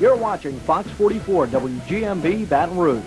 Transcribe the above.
You're watching Fox 44 WGMB Baton Rouge.